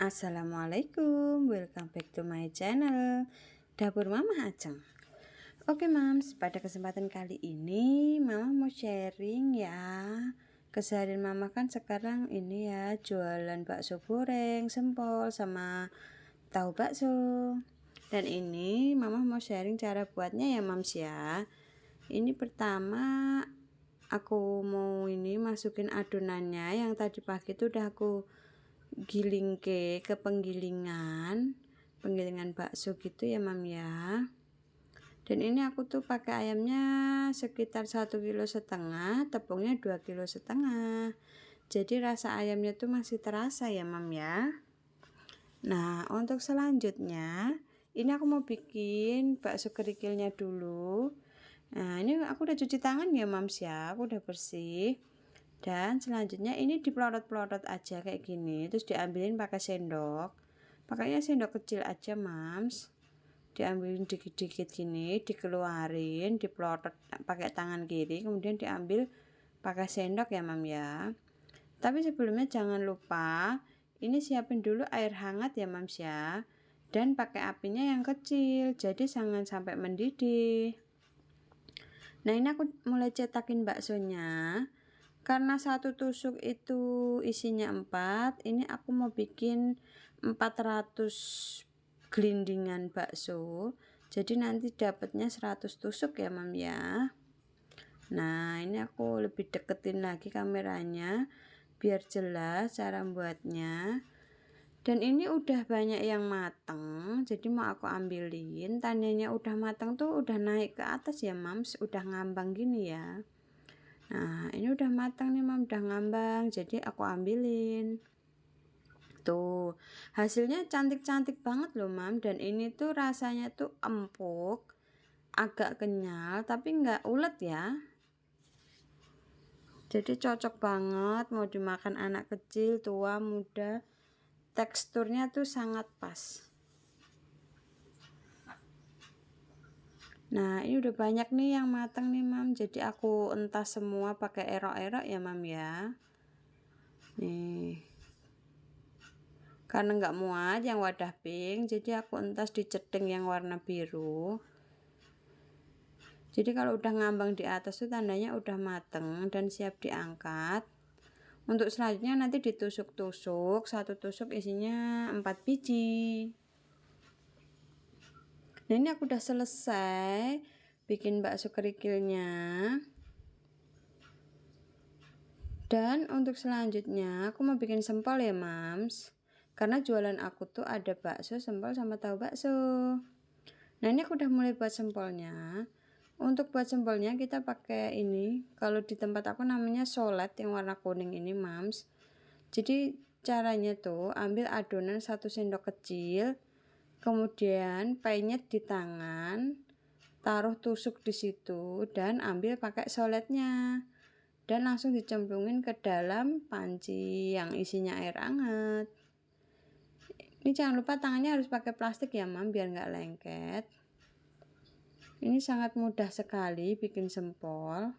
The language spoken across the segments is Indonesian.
Assalamualaikum, welcome back to my channel Dapur Mama Aceng Oke mams, pada kesempatan kali ini Mama mau sharing ya. Keseharian Mama kan sekarang ini ya Jualan bakso goreng, sempol, sama tahu bakso. Dan ini Mama mau sharing cara buatnya ya mams ya. Ini pertama Aku mau ini masukin adonannya. Yang tadi pagi itu udah aku giling ke ke penggilingan penggilingan bakso gitu ya mam ya. Dan ini aku tuh pakai ayamnya sekitar satu kilo setengah tepungnya dua kilo setengah. Jadi rasa ayamnya tuh masih terasa ya mam ya. Nah untuk selanjutnya ini aku mau bikin bakso kerikilnya dulu. Nah ini aku udah cuci tangan ya mams ya aku udah bersih dan selanjutnya ini dipelorot-pelorot aja kayak gini terus diambilin pakai sendok. Pakainya sendok kecil aja mams. Diambilin dikit-dikit gini dikeluarin dipelorot pakai tangan kiri kemudian diambil pakai sendok ya mam ya. Tapi sebelumnya jangan lupa ini siapin dulu air hangat ya mams ya. Dan pakai apinya yang kecil jadi jangan sampai mendidih. Nah ini aku mulai cetakin baksonya karena satu tusuk itu isinya 4 ini aku mau bikin 400 gelindingan bakso. Jadi nanti dapatnya 100 tusuk ya mam ya. Nah ini aku lebih deketin lagi kameranya biar jelas cara buatnya dan ini udah banyak yang mateng jadi mau aku ambilin. Tandanya udah mateng tuh udah naik ke atas ya mams udah ngambang gini ya nah ini udah matang nih mam. Udah ngambang jadi aku ambilin. Tuh hasilnya cantik-cantik banget loh mam. Dan ini tuh rasanya tuh empuk agak kenyal tapi nggak ulet ya. Jadi cocok banget mau dimakan anak kecil tua muda teksturnya tuh sangat pas Nah ini udah banyak nih yang matang nih mam. Jadi aku entah semua pakai erok-erok ya mam ya. Nih. Karena nggak muat yang wadah pink Jadi aku entas di cedeng yang warna biru. Jadi kalau udah ngambang di atas tuh tandanya udah mateng dan siap diangkat. Untuk selanjutnya nanti ditusuk-tusuk. Satu tusuk isinya 4 biji nah ini aku udah selesai bikin bakso kerikilnya. Dan untuk selanjutnya aku mau bikin sempol ya mams. Karena jualan aku tuh ada bakso sempol sama tahu bakso. Nah ini aku udah mulai buat sempolnya. Untuk buat sempolnya kita pakai ini. Kalau di tempat aku namanya solet yang warna kuning ini mams. Jadi caranya tuh ambil adonan satu sendok kecil kemudian penyet di tangan taruh tusuk di situ dan ambil pakai soletnya. Dan langsung dicemplungin ke dalam panci yang isinya air hangat. Ini jangan lupa tangannya harus pakai plastik ya mam biar nggak lengket. Ini sangat mudah sekali bikin sempol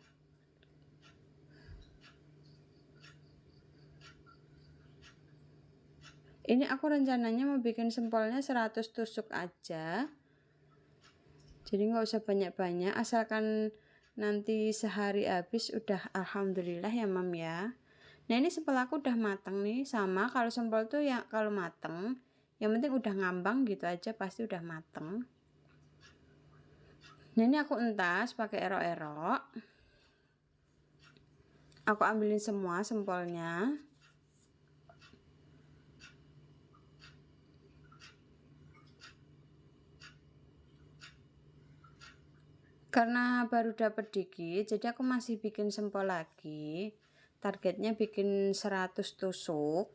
ini aku rencananya mau bikin sempolnya 100 tusuk aja. Jadi nggak usah banyak-banyak asalkan nanti sehari habis udah alhamdulillah ya mam ya. Nah ini sempol aku udah mateng nih sama kalau sempol tuh yang kalau mateng yang penting udah ngambang gitu aja pasti udah mateng. Nah ini aku entas pakai erok-erok. Aku ambilin semua sempolnya karena baru dapat dikit jadi aku masih bikin sempol lagi. Targetnya bikin 100 tusuk.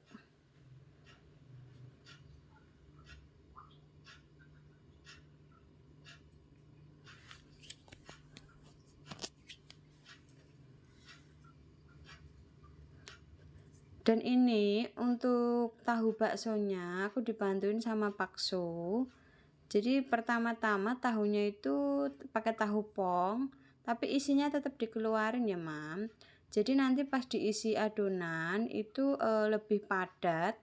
Dan ini untuk tahu baksonya aku dibantuin sama pakso jadi pertama-tama tahunya itu pakai tahu pong tapi isinya tetap dikeluarin ya mam. Jadi nanti pas diisi adonan itu e, lebih padat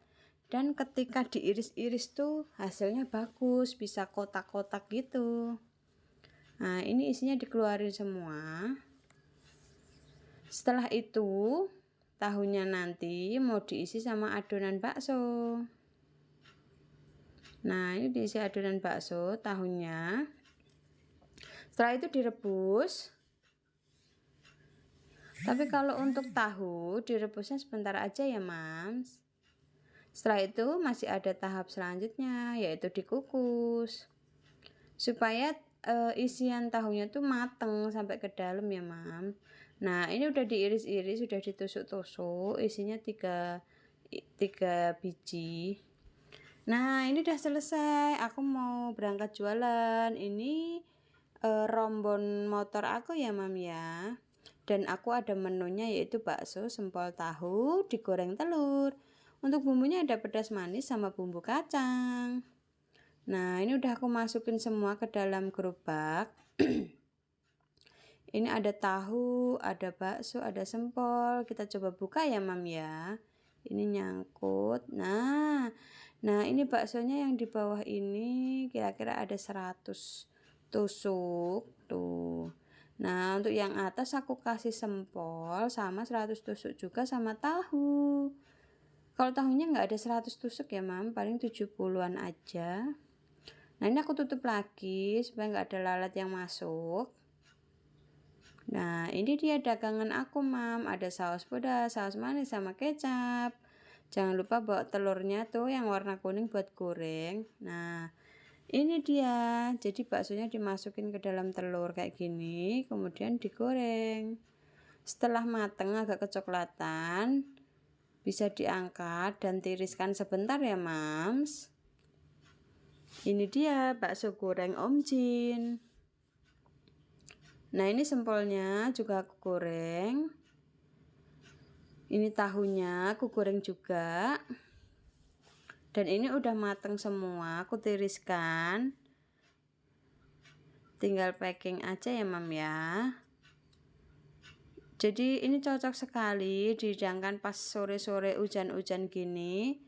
dan ketika diiris-iris tuh hasilnya bagus bisa kotak-kotak gitu. Nah ini isinya dikeluarin semua. Setelah itu tahunya nanti mau diisi sama adonan bakso nah ini diisi adonan bakso tahunya. Setelah itu direbus. Tapi kalau untuk tahu direbusnya sebentar aja ya mams setelah itu masih ada tahap selanjutnya yaitu dikukus. Supaya e, isian tahunya tuh mateng sampai ke dalam ya mam. Nah ini udah diiris-iris sudah ditusuk-tusuk isinya tiga tiga biji nah ini udah selesai aku mau berangkat jualan ini e, rombon motor aku ya mam ya dan aku ada menunya yaitu bakso sempol tahu digoreng telur untuk bumbunya ada pedas manis sama bumbu kacang. Nah, ini udah aku masukin semua ke dalam gerobak. ini ada tahu, ada bakso, ada sempol. Kita coba buka ya, Mam ya. Ini nyangkut. Nah, nah ini baksonya yang di bawah ini kira-kira ada 100 tusuk. Tuh. Nah, untuk yang atas aku kasih sempol sama 100 tusuk juga sama tahu. Kalau tahunya nggak ada 100 tusuk ya mam, paling 70-an aja. Nah ini aku tutup lagi supaya nggak ada lalat yang masuk. Nah ini dia dagangan aku mam, ada saus pedas, saus manis sama kecap. Jangan lupa bawa telurnya tuh yang warna kuning buat goreng. Nah ini dia, jadi baksonya dimasukin ke dalam telur kayak gini, kemudian digoreng. Setelah mateng agak kecoklatan, bisa diangkat dan tiriskan sebentar ya mams ini dia bakso goreng om jin nah ini sempolnya juga aku goreng ini tahunya aku goreng juga. Dan ini udah mateng semua aku tiriskan. Tinggal packing aja ya mam ya. Jadi ini cocok sekali dihidangkan pas sore-sore hujan-hujan gini.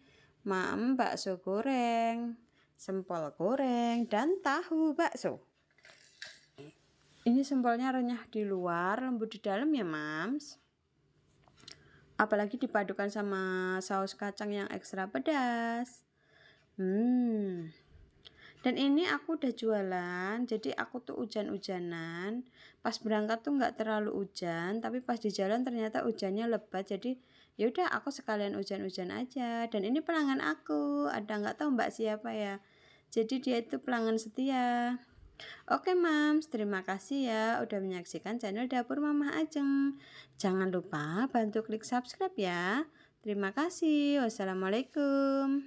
Mam bakso goreng sempol goreng dan tahu bakso. Ini sempolnya renyah di luar lembut di dalam ya mams apalagi dipadukan sama saus kacang yang ekstra pedas. Hmm. Dan ini aku udah jualan jadi aku tuh hujan-hujanan. Pas berangkat tuh nggak terlalu hujan tapi pas di jalan ternyata hujannya lebat jadi yaudah aku sekalian hujan-hujan aja. Dan ini pelanggan aku ada nggak tahu mbak siapa ya. Jadi dia itu pelanggan setia Oke mams, terima kasih ya udah menyaksikan channel Dapur Mama Ajeng. Jangan lupa bantu klik subscribe ya. Terima kasih. Wassalamualaikum.